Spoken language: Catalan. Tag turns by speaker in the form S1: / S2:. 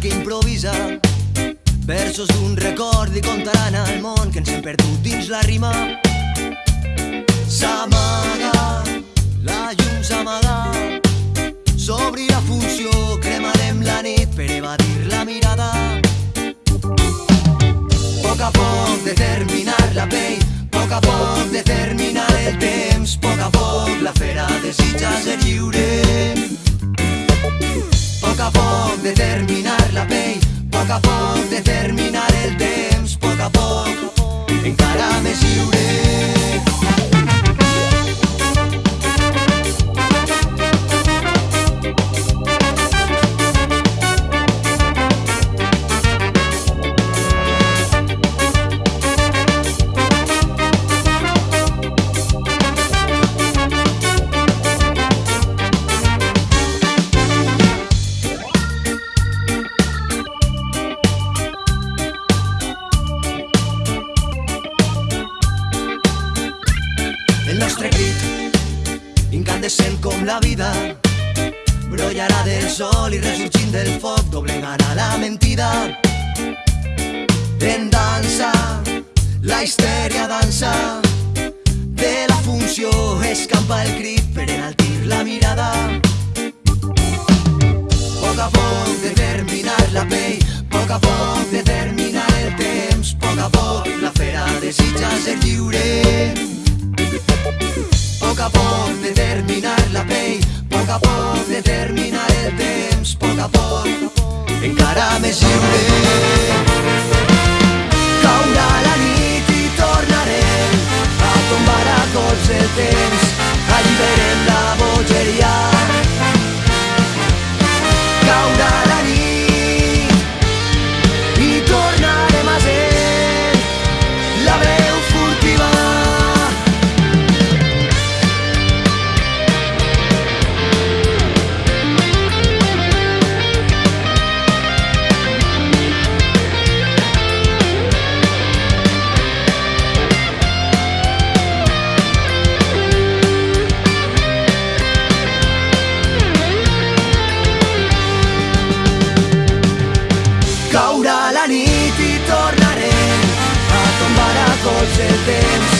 S1: que improvisa. Versos d'un record i contaran al món que ens hem perdut dins la rima. S'amaga, la llum s'amaga, la funció crit, incandescent com la vida, brollarà del sol i ressorgint del foc doblegarà la mentida. En dansa, la histèria dansa, de la funció escampa el crit per enaltir la mirada. A poc determinar la pell, poc a poc determinar a poc de terminar la pell, poc a poc de terminar el temps, poc a poc, encara més lliure. Caurà la nit i tornarem a tombar a tots el temps, alliberem la bogeria nit i tornaré a tombar a tots el temps.